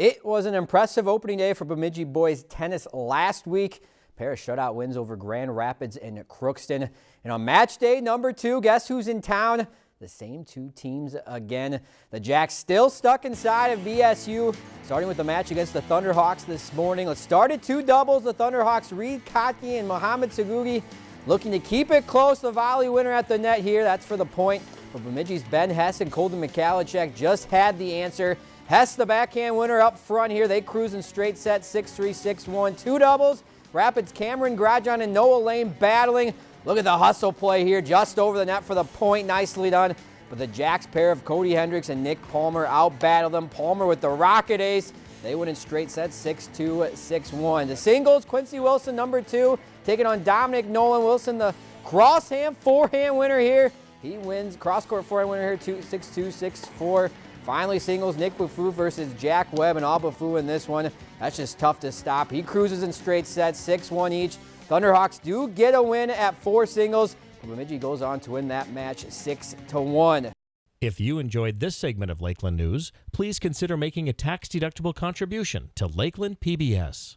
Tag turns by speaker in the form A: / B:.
A: It was an impressive opening day for Bemidji boys tennis last week. A pair of shutout wins over Grand Rapids and Crookston. And on match day number two, guess who's in town? The same two teams again. The Jacks still stuck inside of BSU, starting with the match against the Thunderhawks this morning. Let's start at two doubles. The Thunderhawks, Reed Kotke and Mohamed Sagugi, looking to keep it close. The volley winner at the net here. That's for the point. For Bemidji's Ben Hess and Colton Michalacek just had the answer. Hess, the backhand winner up front here. They cruise in straight set, 6-3, 6-1. Two doubles. Rapids, Cameron Grajon and Noah Lane battling. Look at the hustle play here, just over the net for the point. Nicely done. But the Jacks pair of Cody Hendricks and Nick Palmer out-battle them. Palmer with the rocket ace. They win in straight sets, 6-2, 6-1. The singles, Quincy Wilson, number two, taking on Dominic Nolan Wilson, the crosshand forehand winner here. He wins cross-court forehand winner here, 6-2, 6-4. Finally, singles Nick Bufu versus Jack Webb and all Bufu in this one. That's just tough to stop. He cruises in straight sets, 6-1 each. Thunderhawks do get a win at four singles. Bemidji goes on to win that match 6-1.
B: If you enjoyed this segment of Lakeland News, please consider making a tax-deductible contribution to Lakeland PBS.